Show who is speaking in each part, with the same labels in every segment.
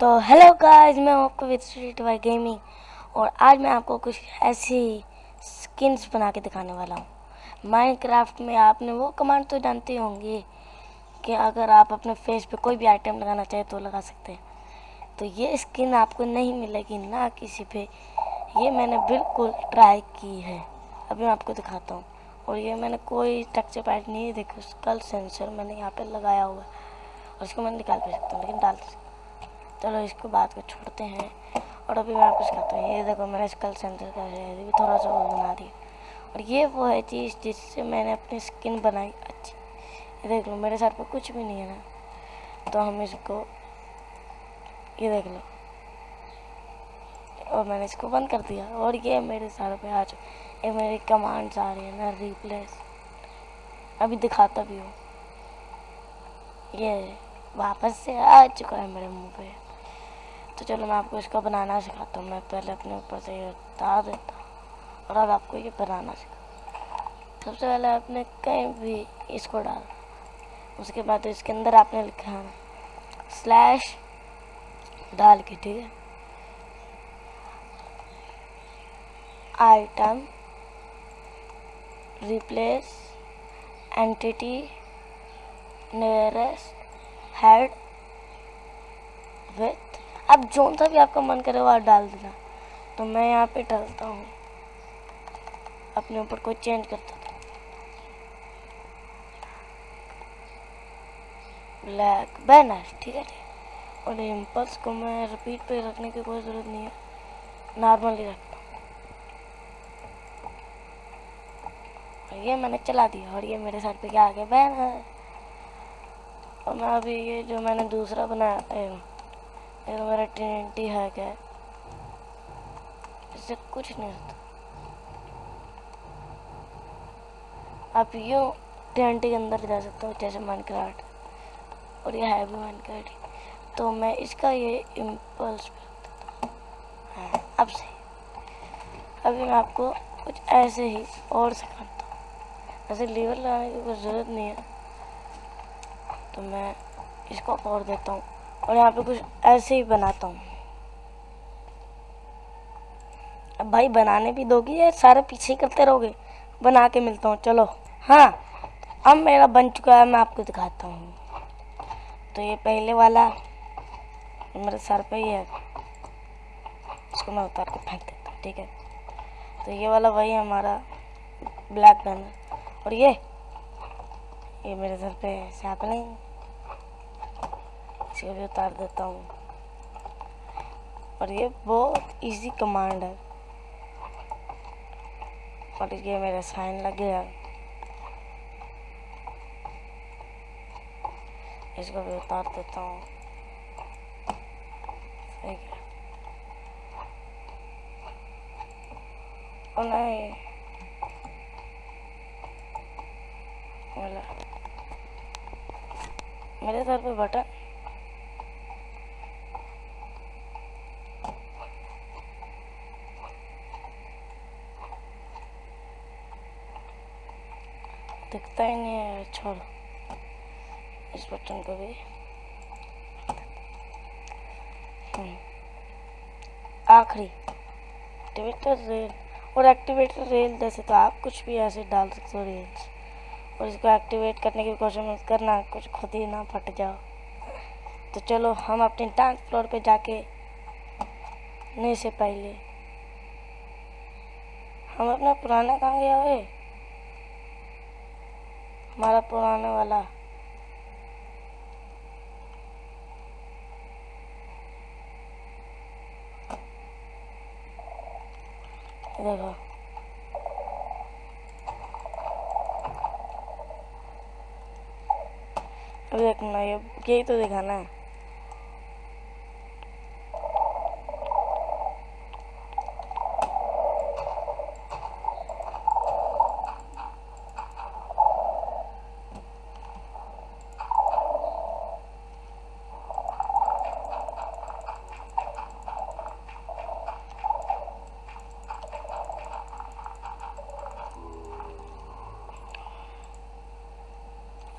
Speaker 1: तो hello guys मैं आपको विद स्ट्रीट बाय गेमिंग और आज मैं आपको कुछ ऐसी स्किन्स बना के दिखाने वाला हूँ। माइनक्राफ्ट में आपने वो कमांड तो जानते होंगे कि अगर आप अपने फेस पे कोई भी आइटम लगाना चाहे तो लगा सकते हैं। तो ये स्किन आपको नहीं मिलेगी ना किसी पे। ये मैंने बिल्कुल ट्राई की है। अभी मैं आपको दिखाता हूँ। और ये मैंने कोई टेक्चर पैड नहीं देखो स्कल सेंसर मैंने यहाँ पे लगाया हुआ है। और इसको मैं निकाल भी सकता हूँ, लेकिन डाल सकता चलो इसको बात को छोड़ते हैं। और अभी मैं आपको सिखाता हूँ। ये देखो, मैंने स्कल सेंटर का है। भी थोड़ा सा वो बना दिया। और ये वो है चीज़ जिससे मैंने अपनी स्किन बनाई अच्छी। ये देख लो, मेरे सर पर कुछ भी नहीं है ना। तो हम इसको, ये देख लो। और मैंने इसको बंद कर दिया। और ये मेरे सर पे आ चुके ये मेरी कमांड्स आ रही है ना रिप्लेस अभी दिखाता भी हूँ। ये वापस से आ चुका है मेरे मुँह पे। तो चलो मैं आपको इसका बनाना सिखाता हूँ। मैं पहले अपने ऊपर से ये उतार देता हूँ और अब आपको ये बनाना सिखा सबसे पहले आपने कहीं भी इसको डाल, उसके बाद इसके अंदर आपने लिखा स्लैश डाल के, ठीक है? Item, replace, entity, nearest, head, with अब जो सा भी आपका मन करे वो डाल देना। तो मैं यहाँ पे डालता हूँ। अपने ऊपर कोई चेंज करता था। ब्लैक बैनर ठीक है और इम्पल्स को मैं रिपीट पे रखने की कोई ज़रूरत नहीं है। नॉर्मली रखता हूँ। ये मैंने चला दिया और ये मेरे साथ पे क्या आ गया? बैनर और मैं अभी ये जो मैंने दूसरा बनाया ये तो मेरा टी है क्या? इससे कुछ नहीं होता। आप यूँ टी के अंदर जा सकते हो, जैसे माइनक्राफ्ट और ये है भी माइनक्राफ्ट तो मैं इसका ये इम्पल्स हाँ। अब सही। अभी मैं आपको कुछ ऐसे ही और सिखाता हूँ। ऐसे लीवर लगाने की कोई ज़रूरत नहीं है। तो मैं इसको और देता हूँ। और यहाँ पे कुछ ऐसे ही बनाता हूँ। अब भाई बनाने भी दोगी या सारे पीछे करते रहोगे? बना के मिलता हूँ, चलो। हाँ अब मेरा बन चुका है, मैं आपको दिखाता हूँ। तो ये पहले वाला, मेरे सर पे ही है। इसको मैं उतार के फेंक देता हूँ, ठीक है? तो ये वाला वही हमारा ब्लैक गन और ये ये मेरे सर पे नहीं। इसको भी उतार देता हूँ। और ये बहुत इजी कमांड है। और ये मेरा साइन लग गया इसको भी उतार देता हूँ। नहीं। मेरे सर पे बटन। दिखता ही नहीं है, छोड़। इस बटन को भी। हम्म। आखिरी। एक्टिवेटर रेल और एक्टिवेटर रेल जैसे तो आप कुछ भी ऐसे डाल सकते हो रेल्स और इसको एक्टिवेट करने की कोशिश मत करना, कुछ खुद ही ना फट जाओ। तो चलो, हम अपने डांस फ्लोर पे जाके नहीं से पहले हम अपना पुराना कहाँ गया हुए हमारा पुराने वाला। देखो। अब देखना ये यही तो दिखाना है।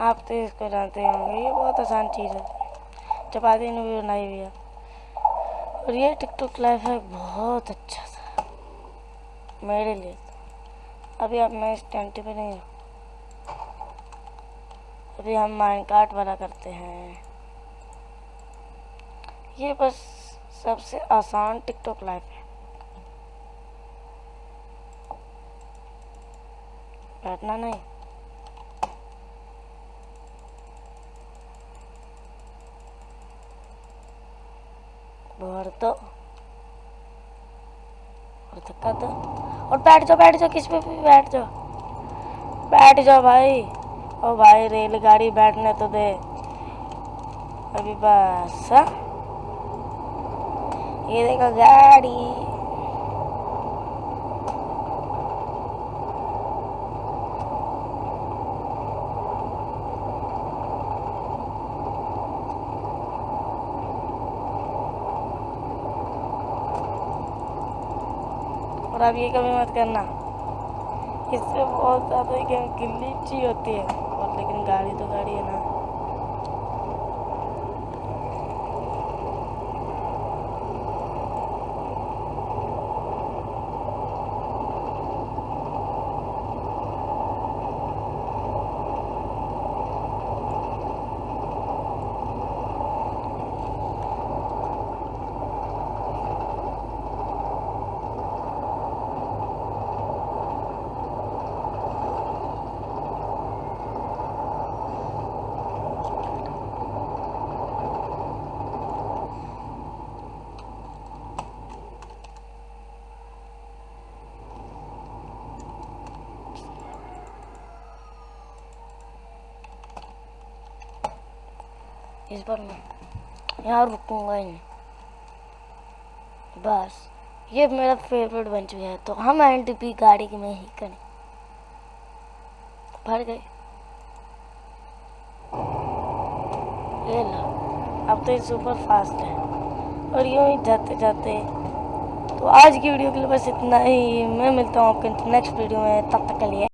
Speaker 1: आप तो इसको जानते होंगे, ये बहुत आसान चीज़ है। चपाती ने भी बनाई हुई है। और ये टिकटॉक लाइव है, बहुत अच्छा सा मेरे लिए। अभी अब मैं इस टेंटी पे नहीं हूँ। अभी हम माइनकार्ट वाला करते हैं। ये बस सबसे आसान टिकटॉक लाइव है। बैठना नहीं। भर और धक्का दो और बैठ जाओ बैठ जाओ, किस पे भी बैठ जाओ। बैठ जाओ भाई। ओ भाई, रेलगाड़ी बैठने तो दे। अभी बस हाँ? ये देखो गाड़ी। और ये कभी मत करना। इससे बहुत ज़्यादा गिल्ली गिलीची होती है। और लेकिन गाड़ी तो गाड़ी है ना। इस बार मैं यहाँ रुकूँगा ही नहीं बस ये मेरा फेवरेट बन चुका है तो हम एंड भी गाड़ी में ही करें भर गए ये लो अब तो ये सुपर फास्ट है और यूँ ही जाते जाते तो आज की वीडियो के लिए बस इतना ही मैं मिलता हूँ आपके नेक्स्ट वीडियो में तब तक के लिए